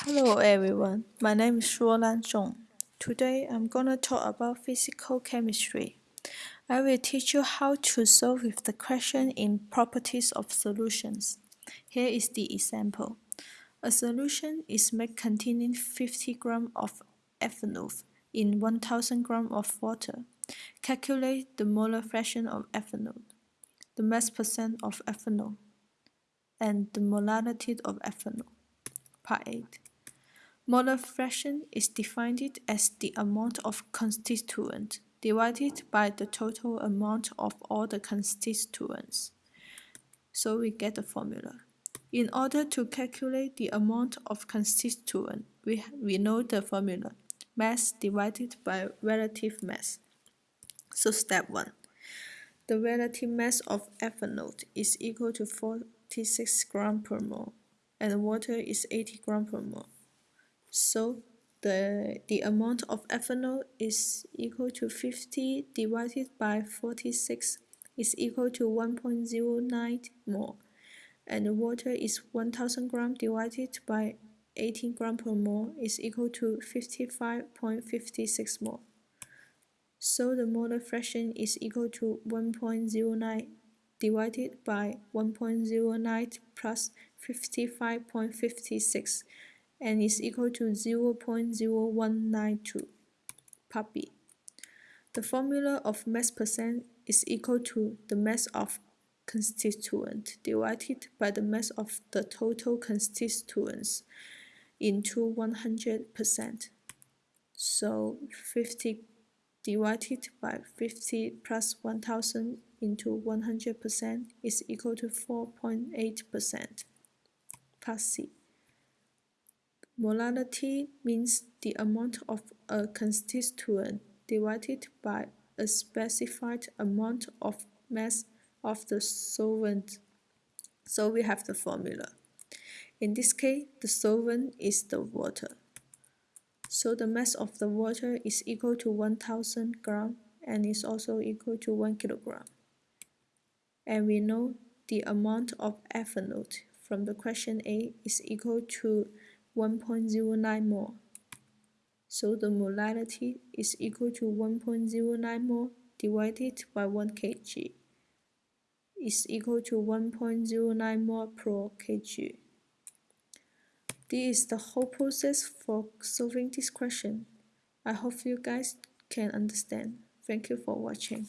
Hello everyone, my name is Shuolan Zhong. Today I'm gonna talk about physical chemistry. I will teach you how to solve the question in properties of solutions. Here is the example. A solution is made containing 50 gram of ethanol in 1000 gram of water. Calculate the molar fraction of ethanol, the mass percent of ethanol, and the molality of ethanol. Part 8. Molar fraction is defined as the amount of constituent divided by the total amount of all the constituents. So we get the formula. In order to calculate the amount of constituent, we, we know the formula. Mass divided by relative mass. So step 1. The relative mass of ethanol is equal to 46 gram per mole and water is 80 gram per mole. So the, the amount of ethanol is equal to 50 divided by 46 is equal to 1.09 mole and the water is 1000 gram divided by 18 gram per mole is equal to 55.56 mole. So the molar fraction is equal to 1.09 divided by 1.09 plus 55.56 and is equal to 0 0.0192 part B. The formula of mass percent is equal to the mass of constituent divided by the mass of the total constituents into 100%. So 50 divided by 50 plus 1000 into 100% is equal to 4.8%. Part C. Molality means the amount of a constituent divided by a specified amount of mass of the solvent. So we have the formula. In this case, the solvent is the water. So the mass of the water is equal to 1000 gram and is also equal to 1 kilogram. And we know the amount of ethanol from the question A is equal to 1.09 mole. So the molality is equal to 1.09 mole divided by 1 kg is equal to 1.09 mole per kg. This is the whole process for solving this question. I hope you guys can understand. Thank you for watching.